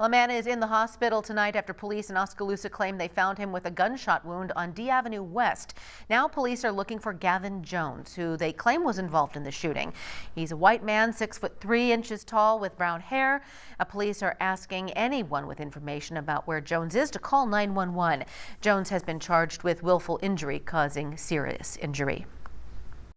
A man is in the hospital tonight after police in Oskaloosa claim they found him with a gunshot wound on D Avenue West. Now police are looking for Gavin Jones, who they claim was involved in the shooting. He's a white man, six foot three inches tall with brown hair. A police are asking anyone with information about where Jones is to call 911. Jones has been charged with willful injury causing serious injury.